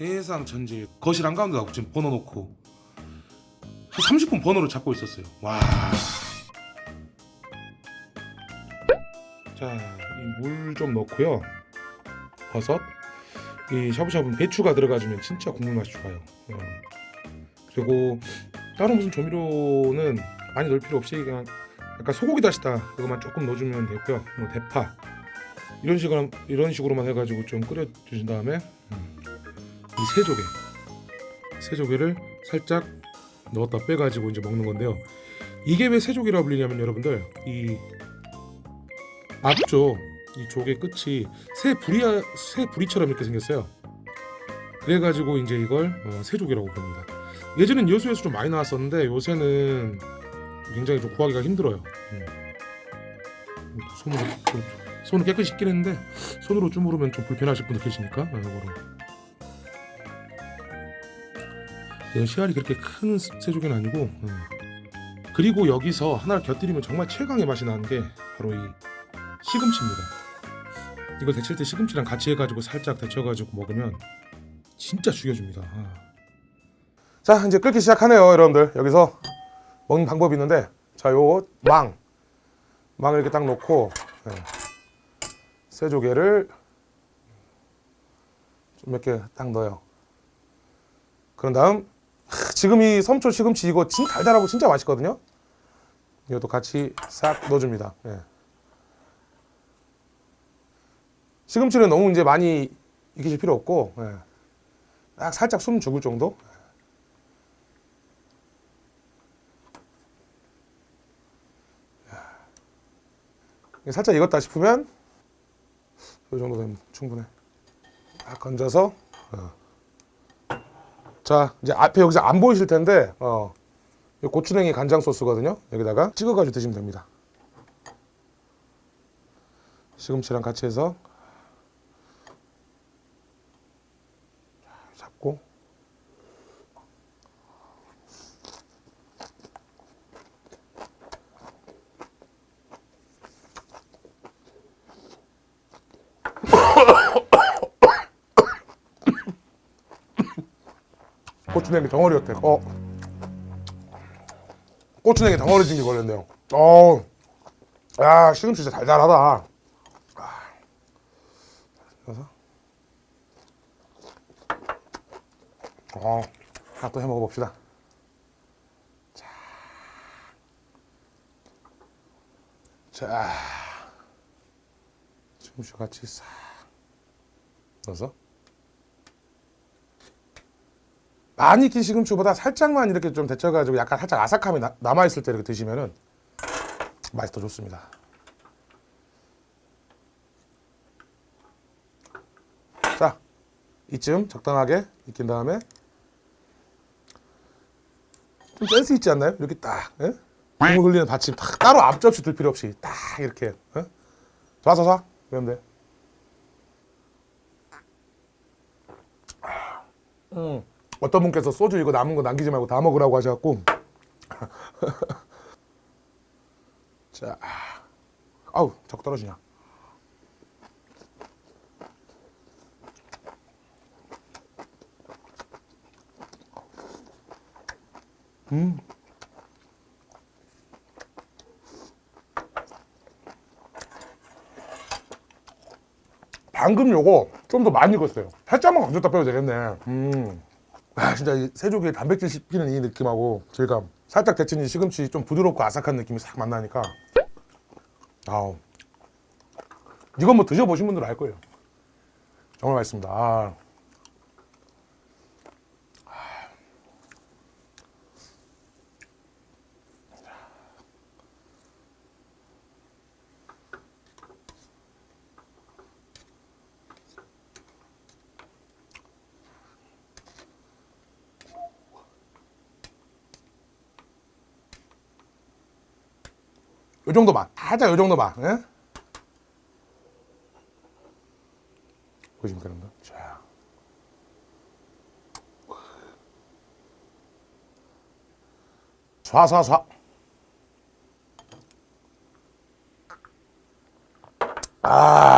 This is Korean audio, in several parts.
세상 천지 거실 한가운데다 지금 번호 놓고 한 30분 번호를 잡고 있었어요 와 자, 이 물 좀 넣고요. 버섯. 이 샤브샤브는 배추가 들어가주면 진짜 국물 맛이 좋아요. 어. 그리고 다른 무슨 조미료는 많이 넣을 필요 없이 그냥 약간 소고기 다시다 그것만 조금 넣어주면 되고요. 뭐 대파 이런 식으로 이런 식으로만 해가지고 좀 끓여 주신 다음에 음, 이 새조개 새조개를 살짝 넣었다 빼가지고 이제 먹는 건데요. 이게 왜 새조개라고 불리냐면 여러분들 이 앞쪽 이 조개 끝이 새 부리 새 부리처럼 이렇게 생겼어요. 그래가지고 이제 이걸 어, 새조개라고 부릅니다. 예전엔 여수에서 좀 많이 나왔었는데 요새는 굉장히 좀 구하기가 힘들어요. 음. 손으로 좀- 손을 깨끗이 씻긴 했는데 손으로 주무르면 좀 불편하실 분도 계시니까 어, 이거로. 씨알이 그렇게 큰 새조개는 아니고 어. 그리고 여기서 하나를 곁들이면 정말 최강의 맛이 나는 게 바로 이 시금치입니다. 이걸 데칠 때 시금치랑 같이 해가지고 살짝 데쳐가지고 먹으면 진짜 죽여줍니다. 아. 자 이제 끓기 시작하네요, 여러분들. 여기서 먹는 방법이 있는데 자 요 망 망을 이렇게 딱 놓고 네. 새조개를 좀 몇 개 딱 넣어요. 그런 다음 하, 지금 이 섬초 시금치 이거 진짜 달달하고 진짜 맛있거든요. 이것도 같이 싹 넣어줍니다. 예. 시금치는 너무 이제 많이 익히실 필요 없고 예. 딱 살짝 숨 죽을 정도 예. 살짝 익었다 싶으면 이 정도 되면 충분해 딱 건져서 어. 자 이제 앞에 여기서 안 보이실 텐데 어. 이 고추냉이 간장 소스거든요 여기다가 찍어가지고 드시면 됩니다 시금치랑 같이 해서 잡고 고추냉이 덩어리였대. 어. 고추냉이 덩어리 진게 걸렸네요. 어. 야, 시금치 진짜 달달하다. 아. 그래서 어, 하나 또 해 먹어 봅시다. 자, 자, 시금치 같이 싹 넣어서 많이 익힌 시금치보다 살짝만 이렇게 좀 데쳐가지고 약간 살짝 아삭함이 나- 남아있을 때 이렇게 드시면은 맛이 더 좋습니다. 자, 이쯤 적당하게 익힌 다음에 좀 센스 있지 않나요? 이렇게 딱 예? 국물 흘리는 받침 딱 따로 앞접시 들 필요 없이 딱 이렇게 예? 좌사사 그러면 돼. 음, 어떤 분께서 소주 이거 남은 거 남기지 말고 다 먹으라고 하셔갖고 자, 아우 자꾸 떨어지냐. 음. 방금 요거 좀 더 많이 익었어요. 살짝만 건졌다 빼도 되겠네. 음. 아, 진짜 이 새조개 단백질 씹히는 이 느낌하고 질감. 살짝 데친 이 시금치 좀 부드럽고 아삭한 느낌이 싹 만나니까. 아우. 이건 뭐 드셔보신 분들은 알 거예요. 정말 맛있습니다. 아. 요 정도만 살짝 요 정도만 예? 보시면 됩니다 자. 쏴쏴쏴. 아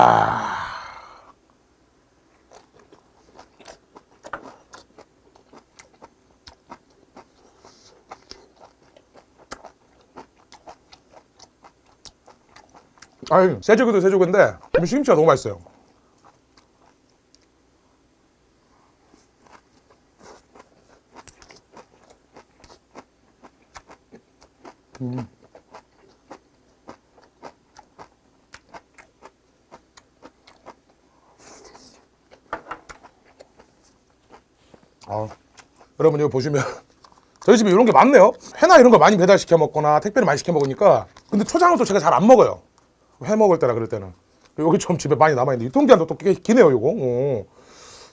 아니 새조개도 새조개인데 시금치가 너무 맛있어요. 음. 아, 여러분 이거 보시면 저희 집에 이런 게 많네요. 회나 이런 거 많이 배달 시켜 먹거나 택배를 많이 시켜 먹으니까 근데 초장은 또 제가 잘 안 먹어요. 회 먹을 때나 그럴 때는 여기 좀 집에 많이 남아 있는데 유통기한도 또 꽤 기네요. 요거 어.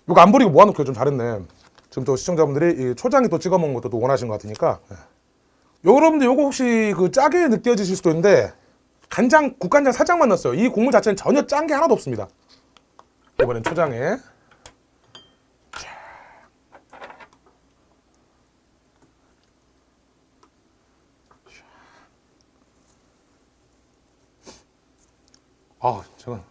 요거 안 버리고 모아놓기가 좀 잘했네. 지금 또 시청자분들이 이 초장에 또 찍어 먹는 것도 또 원하시는 것 같으니까 예. 요 여러분들 요거 혹시 그 짜게 느껴지실 수도 있는데 간장 국간장 살짝만 넣었어요. 이 국물 자체는 전혀 짠 게 하나도 없습니다. 이번엔 초장에 아, 제가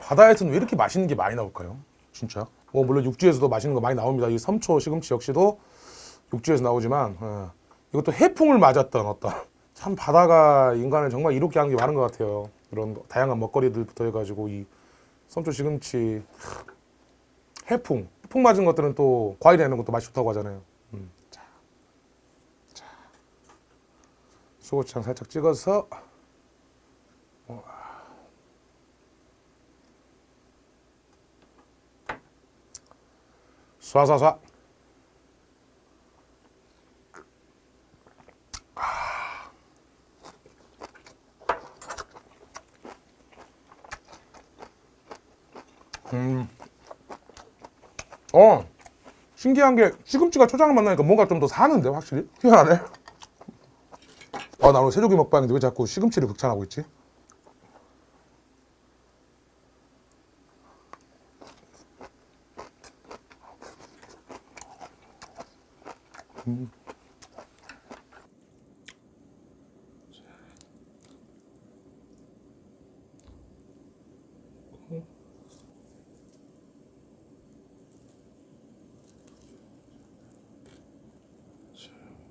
바다에서는 왜 이렇게 맛있는 게 많이 나올까요? 진짜. 뭐 물론 육지에서도 맛있는 거 많이 나옵니다. 이 섬초 시금치 역시도 육지에서 나오지만 예. 이것도 해풍을 맞았던 어떤 참 바다가 인간을 정말 이롭게 하는 게 많은 것 같아요. 이런 거, 다양한 먹거리들부터 해가지고 이 섬초 시금치 해풍 해풍 맞은 것들은 또 과일에 넣는 것도 맛이 좋다고 하잖아요. 음. 자, 자. 소고창 살짝 찍어서 쏴쏴쏴. 음. 어. 신기한 게 시금치가 초장을 만나니까 뭔가 좀 더 사는데 확실히 희한하네. 아, 나 오늘 새조기 먹방인데 왜 자꾸 시금치를 극찬하고 있지?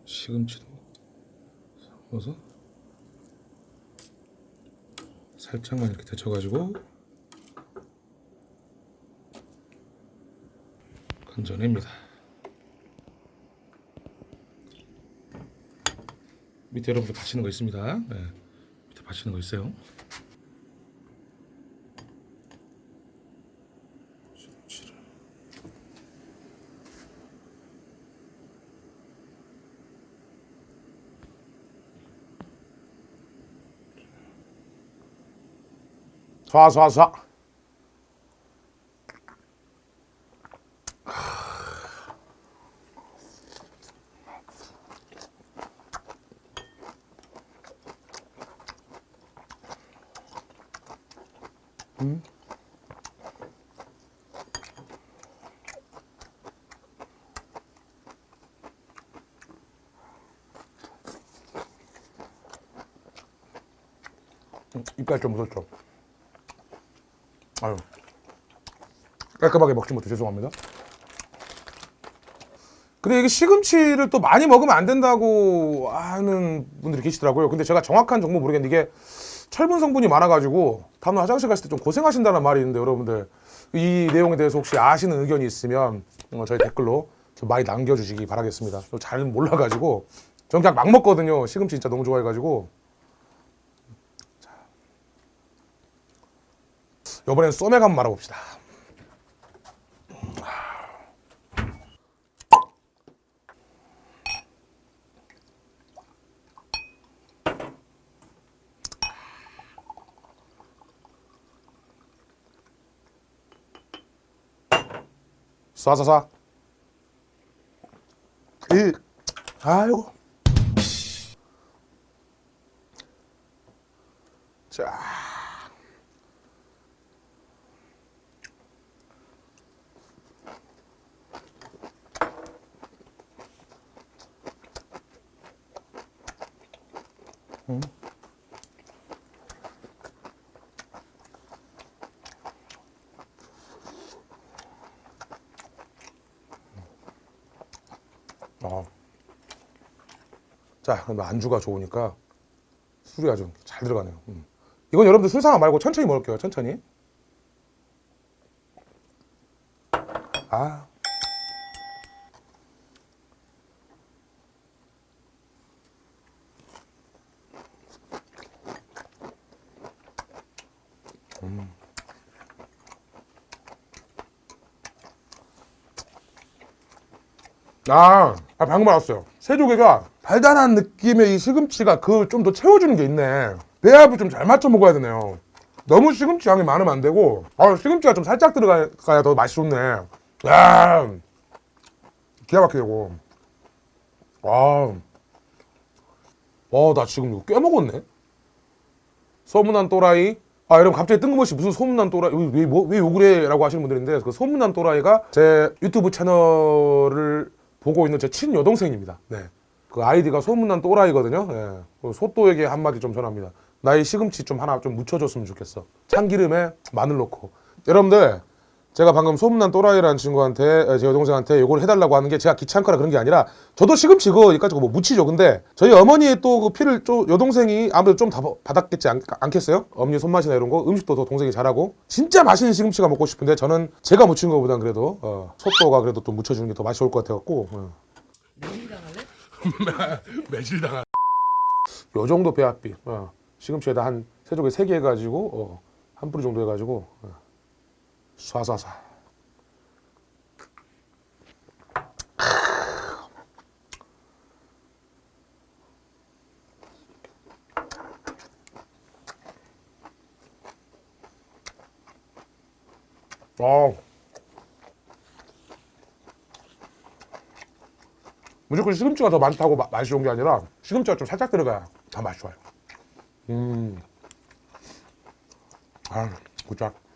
시금치도 넣어서 살짝만 이렇게 데쳐가지고 건져냅니다. 밑에 여러분들 받치는 거 있습니다. 네. 밑에 받치는 거 있어요. 쏴쏴쏴 이빨 좀 묻었죠. 아유 깔끔하게 먹지 못해 죄송합니다. 근데 이게 시금치를 또 많이 먹으면 안 된다고 하는 분들이 계시더라고요. 근데 제가 정확한 정보 모르겠는데 이게 철분 성분이 많아가지고 다음날 화장실 갔을 때 좀 고생하신다는 말이 있는데 여러분들 이 내용에 대해서 혹시 아시는 의견이 있으면 어, 저희 댓글로 좀 많이 남겨주시기 바라겠습니다. 저잘 몰라가지고 전 그냥 막 먹거든요. 시금치 진짜 너무 좋아해가지고 이번엔 쏘맥 한번 말아봅시다. 쏴쏴쏴. 이, 아이고. 자. 음. 아. 자, 그럼 안주가 좋으니까 술이 아주 잘 들어가네요. 음. 이건 여러분들 술상아 말고 천천히 먹을게요. 천천히. 아. 아, 아, 방금 알았어요. 새조개가 달달한 느낌의 이 시금치가 그걸 좀더 채워주는 게 있네. 배합을 좀 잘 맞춰 먹어야 되네요. 너무 시금치 양이 많으면 안 되고, 아, 시금치가 좀 살짝 들어가야 더 맛이 좋네. 야, 기가 막히게 되고. 아, 와, 나 지금 이거 꽤 먹었네. 소문난 또라이. 아, 여러분 갑자기 뜬금없이 무슨 소문난 또라이 왜, 왜, 뭐, 왜 욕을 해? 라고 하시는 분들인데 그 소문난 또라이가 제 유튜브 채널을 보고 있는 제 친여동생입니다. 네. 그 아이디가 소문난 또라이거든요. 예. 그 소또에게 한마디 좀 전합니다. 나의 시금치 좀 하나 좀 묻혀줬으면 좋겠어. 참기름에 마늘 넣고. 여러분들 제가 방금 소문난 또라이라는 친구한테 제 여동생한테 이걸 해달라고 하는 게 제가 귀찮거나 그런 게 아니라 저도 시금치 그거 여기까지 뭐 묻히죠. 근데 저희 어머니의 또 그 피를 좀 여동생이 아무래도 좀 다 받았겠지 않, 않겠어요? 어머니 손맛이나 이런 거 음식도 더 동생이 잘하고 진짜 맛있는 시금치가 먹고 싶은데 저는 제가 묻힌 것보단 그래도 어, 소또가 그래도 또 묻혀주는 게 더 맛이 좋을 것 같아갖고 어. 매실당할 요 정도 배합비 어. 시금치에다 한 세조개 세 개 해가지고 어, 한 뿌리 정도 해가지고 어. 쏴쏴쏴 어. 무조건 시금치가 더 많다고 마- 맛이 좋은 게 아니라 시금치가 좀 살짝 들어가야 더 맛이 좋아요. 음. 아, 굿작.